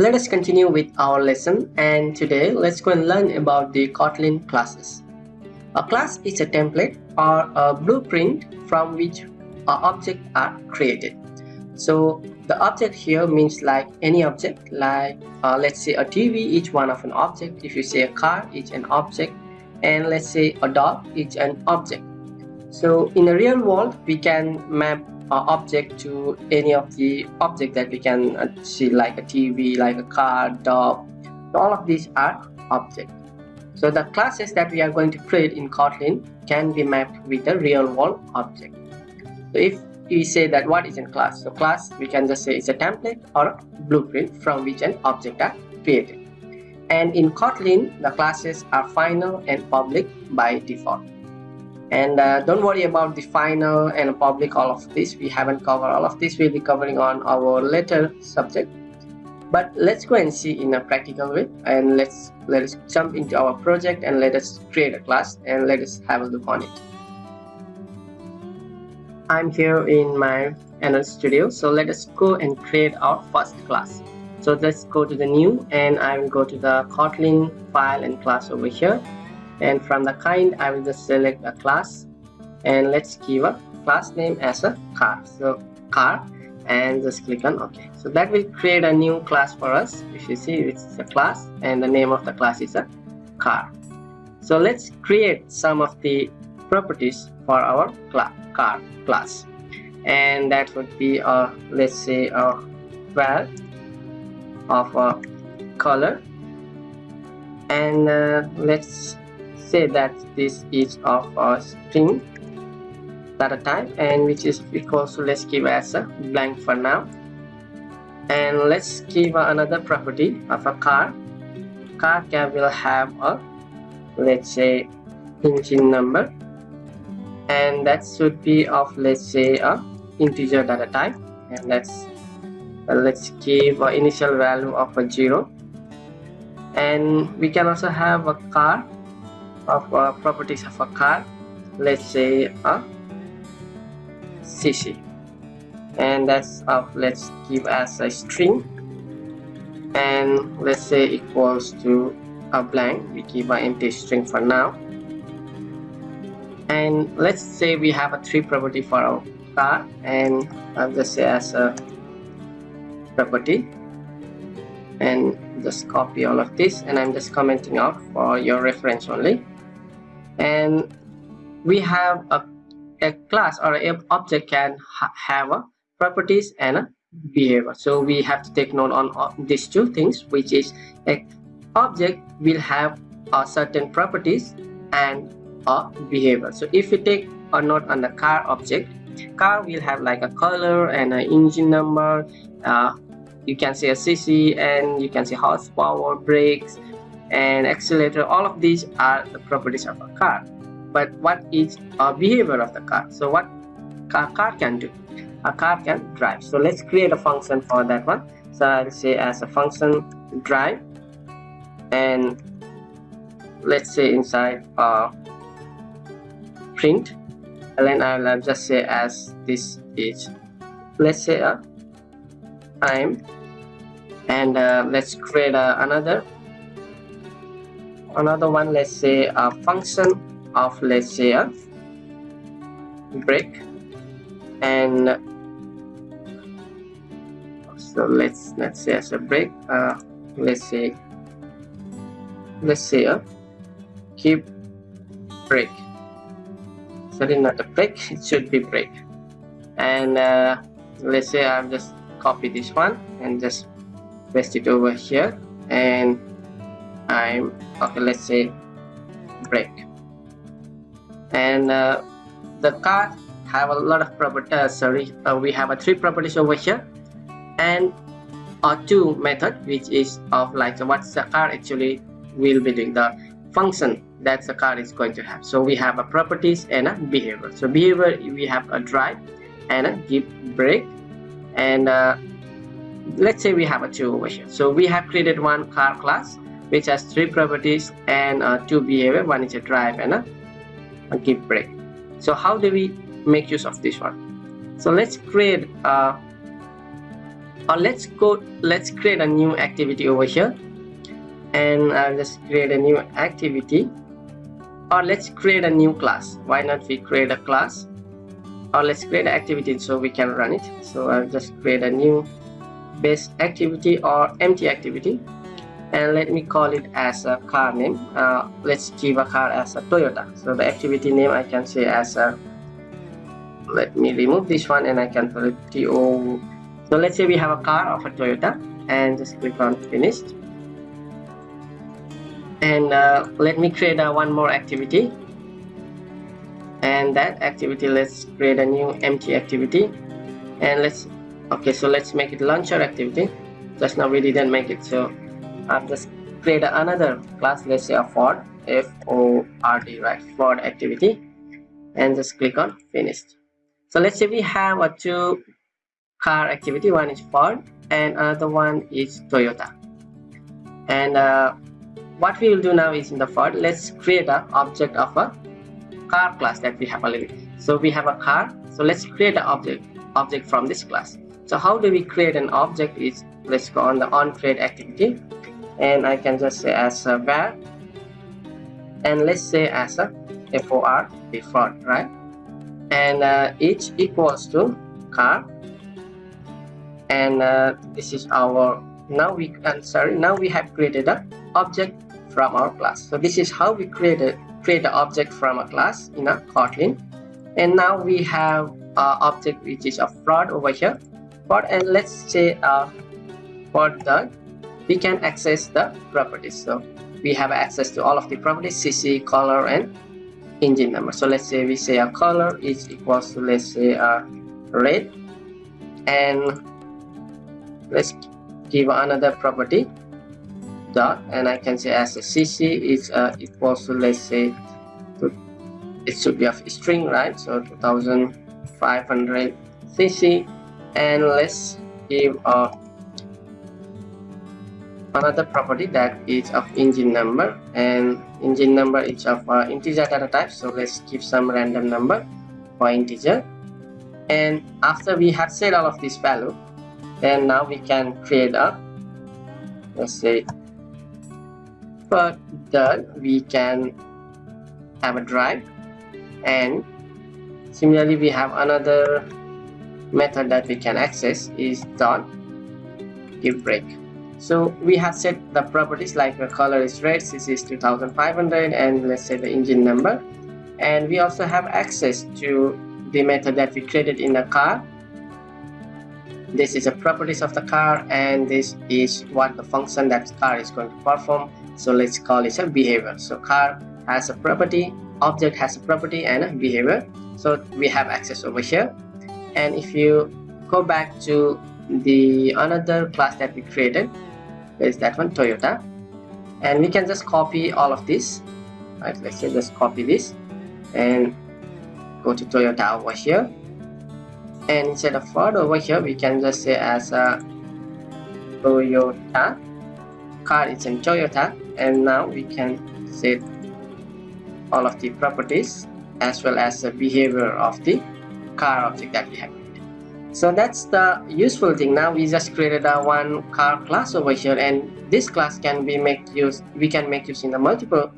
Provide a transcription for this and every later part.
Let us continue with our lesson and today let's go and learn about the Kotlin classes. A class is a template or a blueprint from which objects are created. So the object here means like any object like uh, let's say a TV each one of an object if you say a car each an object and let's say a dog each an object. So in the real world we can map object to any of the object that we can uh, see like a TV, like a car, dog. All of these are objects. So the classes that we are going to create in Kotlin can be mapped with a real world object. So if we say that what is a class, so class we can just say it's a template or a blueprint from which an object are created. And in Kotlin, the classes are final and public by default and uh, don't worry about the final and public all of this. We haven't covered all of this. We'll be covering on our later subject. But let's go and see in a practical way. And let's let us jump into our project and let us create a class and let us have a look on it. I'm here in my Android studio. So let us go and create our first class. So let's go to the new and i will go to the kotlin file and class over here and from the kind I will just select a class. And let's give a class name as a car. So car and just click on OK. So that will create a new class for us. If you see it's a class and the name of the class is a car. So let's create some of the properties for our cl car class. And that would be a let's say a val of a color. And uh, let's say that this is of a string data type and which is equals to let's give as a blank for now. And let's give another property of a car. Car can will have a let's say engine number. And that should be of let's say a integer data type and let's let's give an initial value of a zero. And we can also have a car of uh, properties of a car let's say a cc and that's of let's give as a string. And let's say equals to a blank. We give an empty string for now. And let's say we have a three property for our car. And I'll just say as a property. And just copy all of this. And I'm just commenting out for your reference only and we have a, a class or an object can ha have a properties and a behavior. So we have to take note on, these two things which is a object will have a certain properties and a behavior. So if you take a note on the car object car will have like a color and an engine number uh, you can see a cc and you can see horsepower brakes and accelerator all of these are the properties of a car. But what is a behavior of the car? So what a car can do? A car can drive. So let's create a function for that one. So i'll say as a function drive and let's say inside a print and then i'll just say as this is let's say a time and uh, let's create uh, another another one let's say a function of let's say a break. And so let's let's say as a break uh, let's say let's say a keep break. Sorry not a break it should be break. And uh, let's say I've just copy this one and just paste it over here. And I'm okay let's say break. And uh, the car have a lot of properties uh, sorry uh, we have a three properties over here. And a two method which is of like what the car actually will be doing the function that the car is going to have. So we have a properties and a behavior. So behavior we have a drive and a give brake and uh, let's say we have a two over here. So we have created one car class which has three properties and uh, two behavior. One is a drive and a, a give brake so how do we make use of this one? So let's create a, or let's go let's create a new activity over here. And I'll just create a new activity. Or let's create a new class. Why not we create a class? Or let's create an activity so we can run it. So I'll just create a new base activity or empty activity and let me call it as a car name. Uh, let's give a car as a Toyota. So the activity name I can say as a let me remove this one and I can put it TO so let's say we have a car of a Toyota and just click on finished. And uh, let me create a one more activity. And that activity let's create a new empty activity. And let's okay so let's make it launcher activity. Just now we didn't make it so I've just create another class let's say a Ford F-O-R-D right? Ford activity. And just click on finished. So let's say we have a two car activity. One is Ford and another one is Toyota. And uh, what we will do now is in the Ford let's create an object of a car class that we have already. So we have a car. So let's create an object object from this class. So how do we create an object is let's go on the on create activity and I can just say as a var and let's say as a for default right? And uh, each equals to car. And uh, this is our now we I'm sorry now we have created a object from our class. So this is how we created create the object from a class in a Kotlin. And now we have a object which is a fraud over here. Fraud and let's say uh, for the we can access the properties. So we have access to all of the properties cc color and engine number. So let's say we say a color is equals to let's say a red. And let's give another property dot and I can say as a CC is uh, equals to let's say it should be a string right? So 2500 CC and let's give uh, another property that is of engine number and engine number is of uh, integer data type. So let's give some random number for integer. And after we have set all of this value then now we can create a let's say that we can have a drive. And similarly we have another method that we can access is dot give brake so we have set the properties like the color is red this is 2500 and let's say the engine number. And we also have access to the method that we created in the car. This is the properties of the car and this is what the function that car is going to perform. So let's call it a behavior. So car has a property object has a property and a behavior. So we have access over here. And if you go back to the another class that we created is that one Toyota. And we can just copy all of this right? Let's say just copy this and go to Toyota over here. And instead of Ford over here we can just say as a Toyota car it's in Toyota. And now we can set all of the properties as well as the behavior of the car object that we have. So that's the useful thing. Now we just created a one car class over here and this class can be make use we can make use in the multiple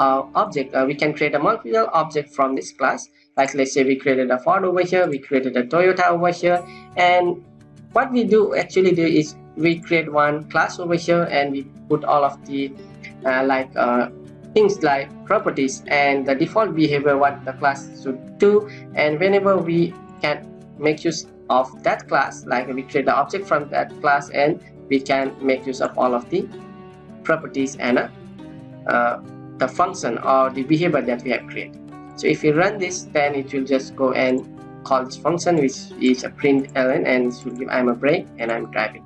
uh, object. Uh, we can create a multiple object from this class. Like let's say we created a Ford over here, we created a Toyota over here and what we do actually do is we create one class over here and we put all of the uh, like uh, things like properties and the default behavior what the class should do and whenever we can make use of that class like we create the object from that class and we can make use of all of the properties and uh, the function or the behavior that we have created so if you run this then it will just go and call this function which is a print ln and it will give i'm a break and i'm driving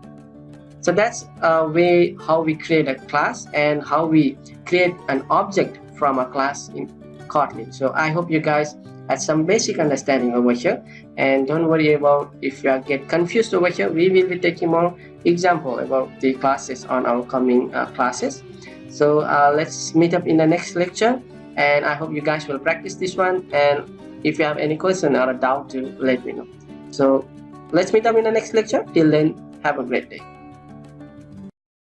so that's a way how we create a class and how we create an object from a class in Kotlin. So I hope you guys had some basic understanding over here and don't worry about if you get confused over here we will be taking more example about the classes on our coming uh, classes. So uh, let's meet up in the next lecture and I hope you guys will practice this one. And if you have any question or a doubt to let me know. So let's meet up in the next lecture. Till then have a great day